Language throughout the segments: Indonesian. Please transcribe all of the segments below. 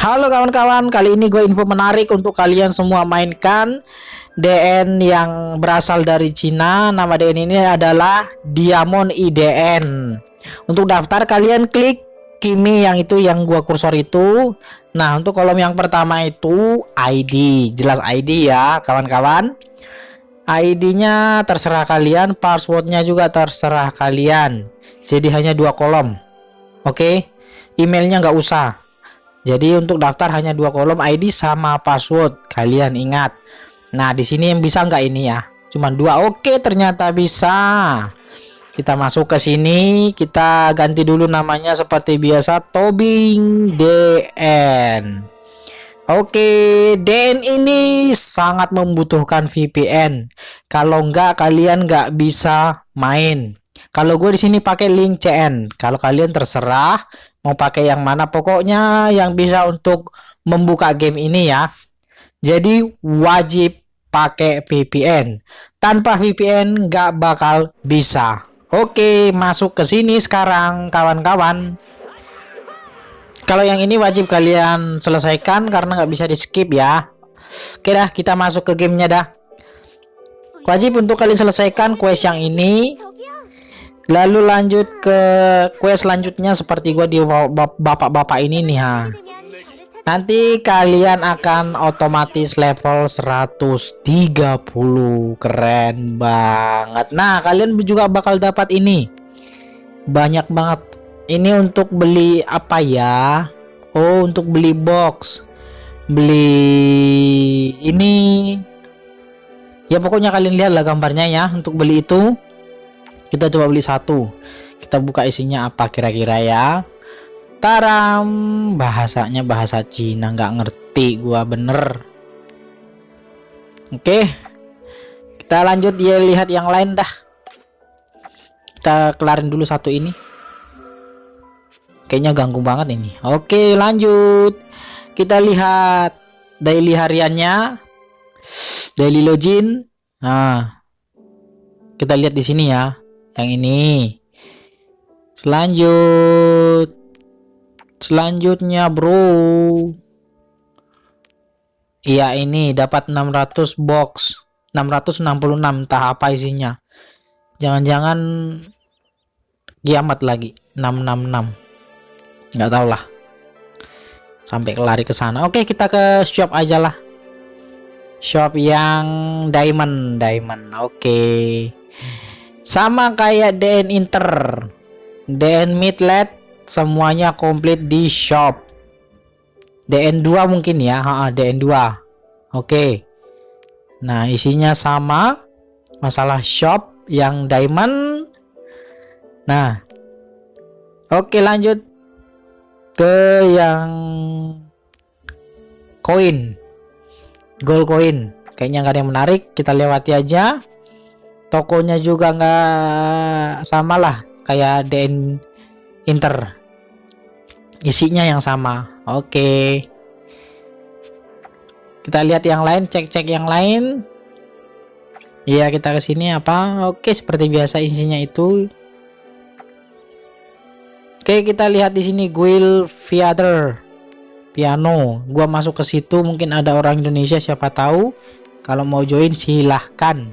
Halo kawan-kawan, kali ini gue info menarik untuk kalian semua mainkan DN yang berasal dari Cina. Nama DN ini adalah Diamond IDN. Untuk daftar kalian klik Kimi yang itu yang gua kursor itu. Nah, untuk kolom yang pertama itu ID, jelas ID ya, kawan-kawan. ID-nya terserah kalian, passwordnya juga terserah kalian. Jadi hanya dua kolom. Oke, emailnya nggak usah jadi untuk daftar hanya dua kolom ID sama password. Kalian ingat. Nah, di sini yang bisa nggak ini ya? Cuman dua. Oke, ternyata bisa. Kita masuk ke sini, kita ganti dulu namanya seperti biasa Tobing DN. Oke, DN ini sangat membutuhkan VPN. Kalau nggak kalian nggak bisa main. Kalau gue di sini pakai link CN. Kalau kalian terserah mau pakai yang mana pokoknya yang bisa untuk membuka game ini ya jadi wajib pakai VPN tanpa VPN nggak bakal bisa oke masuk ke sini sekarang kawan-kawan. Kalau yang ini wajib kalian selesaikan karena nggak bisa di skip ya. Oke dah kita masuk ke gamenya dah. Wajib untuk kalian selesaikan quest yang ini. Lalu lanjut ke quest selanjutnya seperti gua di bapak-bapak ini nih ha nanti kalian akan otomatis level 130 keren banget. Nah kalian juga bakal dapat ini. Banyak banget. Ini untuk beli apa ya? Oh untuk beli box. Beli ini. Ya pokoknya kalian lihat lah gambarnya ya. Untuk beli itu kita coba beli satu. Kita buka isinya apa kira-kira ya taram bahasanya bahasa Cina nggak ngerti gua bener. Oke. Kita lanjut ya lihat yang lain dah. Kita kelarin dulu satu ini. Kayaknya ganggu banget ini. Oke lanjut. Kita lihat daily hariannya. Daily login. Nah. Kita lihat di sini ya yang ini. Selanjut selanjutnya bro. Iya ini dapat 600 box. 666 entah apa isinya. Jangan-jangan kiamat lagi. 666 nggak tahu lah. Sampai kelari ke sana. Oke kita ke shop aja lah. Shop yang diamond diamond. Oke. Sama kayak DN Inter. DN Midlet semuanya komplit di shop. DN2 mungkin ya. Ha, DN2 oke. Nah isinya sama. Masalah shop yang diamond. Nah oke lanjut ke yang koin. Gold coin kayaknya nggak ada yang menarik. Kita lewati aja. Tokonya juga nggak sama lah kayak DN Inter. Isinya yang sama. Oke. Kita lihat yang lain cek-cek yang lain. Iya kita ke sini apa? Oke seperti biasa isinya itu. Oke kita lihat di sini guild theater piano. Gua masuk ke situ mungkin ada orang Indonesia siapa tahu. Kalau mau join silahkan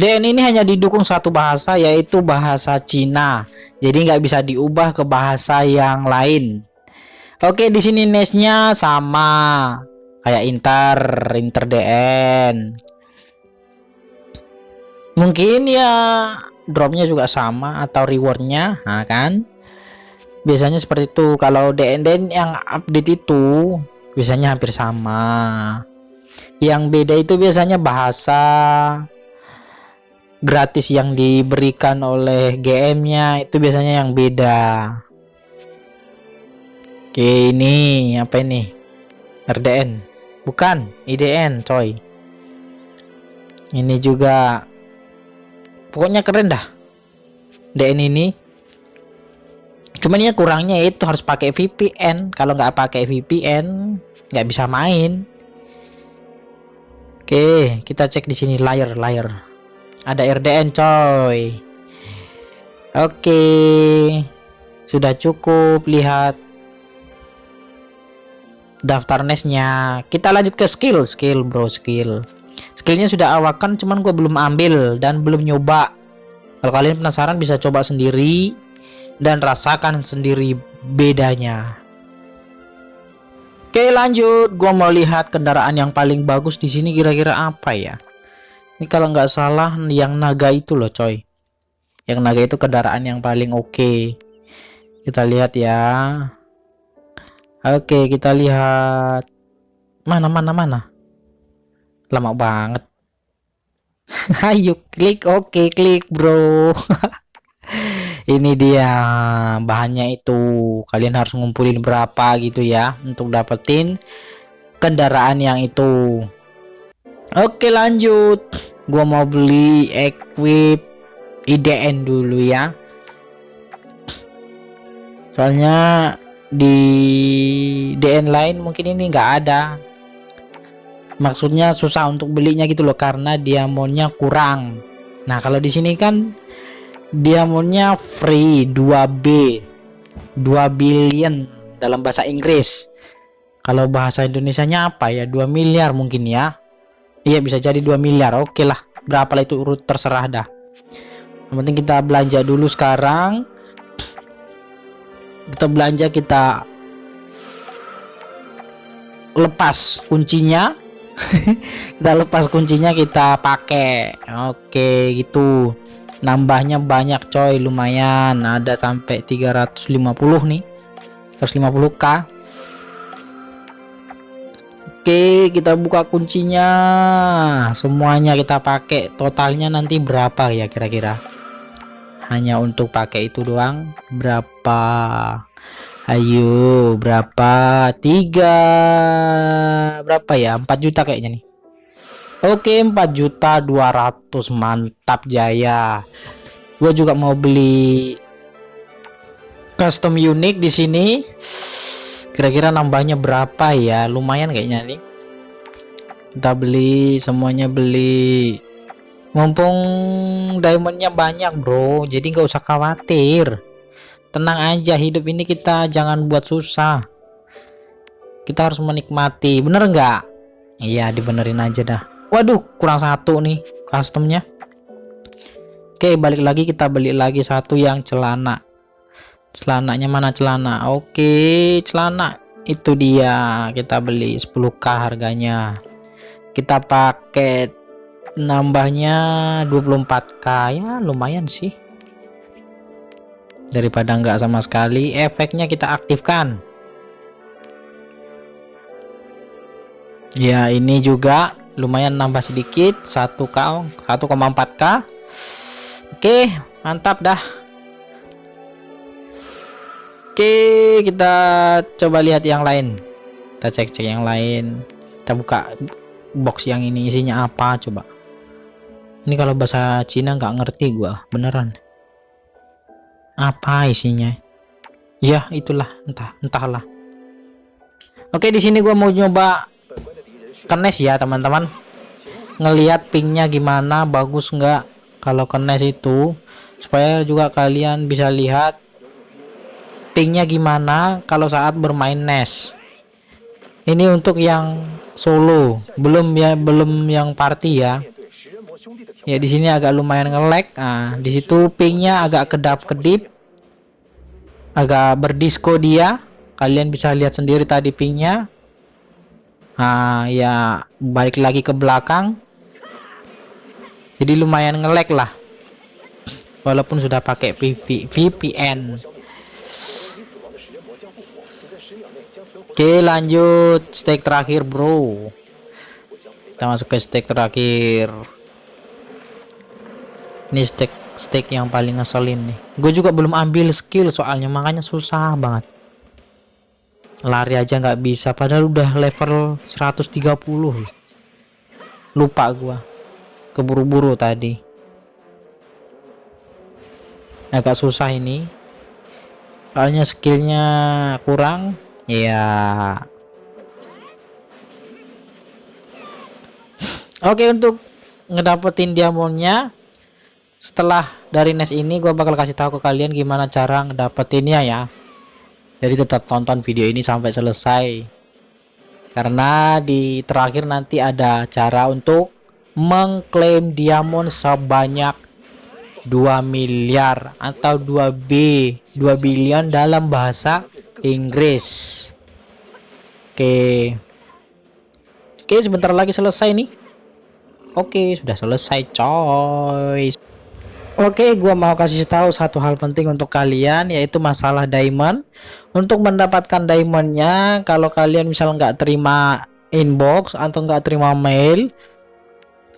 DN ini hanya didukung satu bahasa yaitu bahasa Cina. Jadi nggak bisa diubah ke bahasa yang lain. Oke, di sini nesnya sama kayak Inter, Inter DN. Mungkin ya dropnya juga sama atau rewardnya, nah kan? Biasanya seperti itu. Kalau DN DN yang update itu biasanya hampir sama. Yang beda itu biasanya bahasa gratis yang diberikan oleh GM-nya itu biasanya yang beda. Oke, ini apa ini? RDN. Bukan, IDN, coy. Ini juga pokoknya keren dah. DN ini. Cuman ya kurangnya itu harus pakai VPN. Kalau nggak pakai VPN, nggak bisa main. Oke, kita cek di sini layar layar. Ada RDN coy. Oke. Sudah cukup lihat daftar nestnya. Kita lanjut ke skill, skill bro, skill. Skillnya sudah awakan, cuman gue belum ambil dan belum nyoba. Kalau kalian penasaran bisa coba sendiri dan rasakan sendiri bedanya. Oke lanjut, gua mau lihat kendaraan yang paling bagus di sini kira-kira apa ya? Ini kalau nggak salah yang naga itu loh coy. Yang naga itu kendaraan yang paling oke. Okay. Kita lihat ya. Oke kita lihat mana mana mana. Lama banget. Ayo klik oke okay, klik bro. ini dia bahannya itu kalian harus ngumpulin berapa gitu ya untuk dapetin kendaraan yang itu oke lanjut gua mau beli equip IDN dulu ya. Soalnya di DN lain mungkin ini enggak ada. Maksudnya susah untuk belinya gitu loh karena diamondnya kurang. Nah kalau di sini kan diamondnya free 2B 2 billion dalam bahasa Inggris. Kalau bahasa Indonesia nya apa ya? 2 miliar mungkin ya iya bisa jadi 2 miliar. Oke okay lah berapa lah itu urut terserah dah. Yang penting kita belanja dulu sekarang. Kita belanja kita lepas kuncinya. Kita lepas kuncinya kita pakai. Oke okay, gitu. Nambahnya banyak coy. Lumayan. Ada sampai 350 nih. 150k Oke kita buka kuncinya. Semuanya kita pakai. Totalnya nanti berapa ya kira-kira? Hanya untuk pakai itu doang. Berapa? Ayo berapa? Tiga. Berapa ya? 4 juta kayaknya nih. Oke 4 juta 200 mantap jaya. Gue juga mau beli custom unik di sini kira-kira nambahnya berapa ya? Lumayan kayaknya nih. Kita beli semuanya beli. Mumpung diamondnya banyak bro. Jadi nggak usah khawatir. Tenang aja hidup ini kita jangan buat susah. Kita harus menikmati. Bener nggak? Iya dibenerin aja dah. Waduh kurang satu nih customnya. Oke balik lagi kita beli lagi satu yang celana celananya mana celana? Oke celana. Itu dia. Kita beli 10k harganya. Kita pakai nambahnya 24k ya lumayan sih. Daripada enggak sama sekali efeknya kita aktifkan. Ya ini juga lumayan nambah sedikit. 1k 1,4k oke mantap dah oke kita coba lihat yang lain. Kita cek-cek yang lain. Kita buka box yang ini isinya apa coba. Ini kalau bahasa Cina nggak ngerti gua beneran. Apa isinya? Ya itulah. Entah entahlah. Oke di sini gua mau nyoba kenes ya teman-teman. Ngelihat pinknya gimana bagus nggak? Kalau kenes itu supaya juga kalian bisa lihat pinknya gimana kalau saat bermain NES ini untuk yang solo belum ya belum yang party ya. Ya di sini agak lumayan ngelek nah di situ pinknya agak kedap kedip agak berdisko dia. Kalian bisa lihat sendiri tadi pinknya nah ya balik lagi ke belakang. Jadi lumayan ngelek lah. Walaupun sudah pakai VPN oke lanjut. Stake terakhir bro. Kita masuk ke stake terakhir. Ini stake stake yang paling ngeselin nih. Gue juga belum ambil skill soalnya makanya susah banget. Lari aja nggak bisa padahal udah level 130 lupa gua. Keburu-buru tadi. Agak susah ini. Soalnya skillnya kurang ya oke untuk ngedapetin diamondnya setelah dari NES ini gue bakal kasih tahu ke kalian gimana cara ngedapetinnya ya. Jadi tetap tonton video ini sampai selesai. Karena di terakhir nanti ada cara untuk mengklaim diamond sebanyak 2 miliar atau 2B 2 billion dalam bahasa Inggris. Oke. Oke sebentar lagi selesai nih. Oke sudah selesai coy. Oke, gua mau kasih tahu satu hal penting untuk kalian yaitu masalah diamond. Untuk mendapatkan diamondnya, kalau kalian misal nggak terima inbox atau nggak terima mail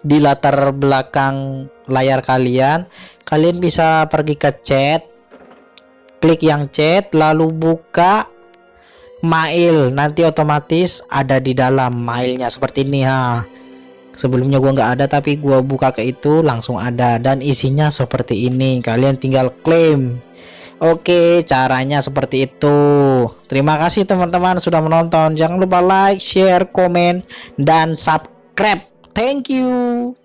di latar belakang layar kalian, kalian bisa pergi ke chat, klik yang chat, lalu buka mail. Nanti otomatis ada di dalam mailnya seperti ini ha. Sebelumnya gua nggak ada tapi gua buka ke itu langsung ada. Dan isinya seperti ini kalian tinggal klaim. Oke caranya seperti itu. Terima kasih teman-teman sudah menonton. Jangan lupa like, share, komen, dan subscribe. Thank you